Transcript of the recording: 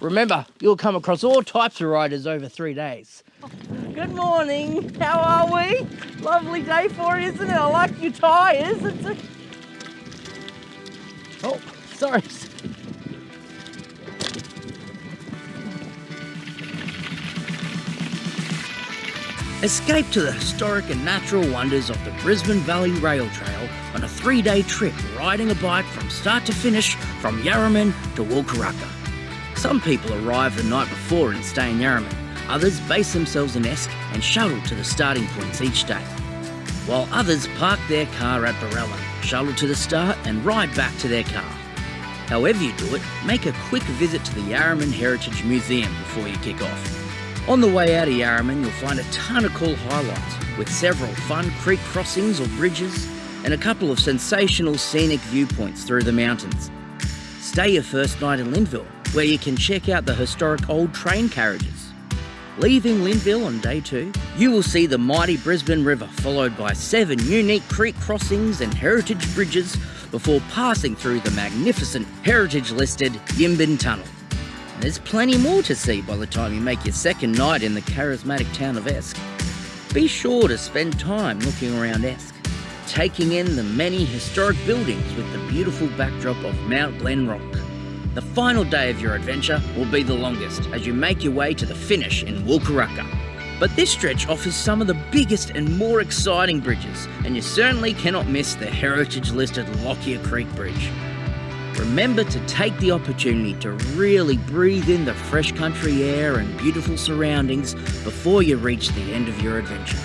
Remember, you'll come across all types of riders over three days. Good morning. How are we? Lovely day for it, isn't it? I like your tyres. It's a... Oh, sorry. Escape to the historic and natural wonders of the Brisbane Valley Rail Trail on a three day trip riding a bike from start to finish from Yarraman to Wulkuraka. Some people arrive the night before and stay in Yarraman, others base themselves in Esk and shuttle to the starting points each day. While others park their car at Barella, shuttle to the start and ride back to their car. However you do it, make a quick visit to the Yarraman Heritage Museum before you kick off. On the way out of Yarraman, you'll find a ton of cool highlights, with several fun creek crossings or bridges, and a couple of sensational scenic viewpoints through the mountains. Stay your first night in Linville, where you can check out the historic old train carriages. Leaving Linville on day two, you will see the mighty Brisbane River, followed by seven unique creek crossings and heritage bridges before passing through the magnificent heritage listed Yimbun Tunnel. There's plenty more to see by the time you make your second night in the charismatic town of Esk. Be sure to spend time looking around Esk, taking in the many historic buildings with the beautiful backdrop of Mount Glenrock. The final day of your adventure will be the longest as you make your way to the finish in Wulkuraka. But this stretch offers some of the biggest and more exciting bridges, and you certainly cannot miss the heritage listed Lockyer Creek Bridge. Remember to take the opportunity to really breathe in the fresh country air and beautiful surroundings before you reach the end of your adventure.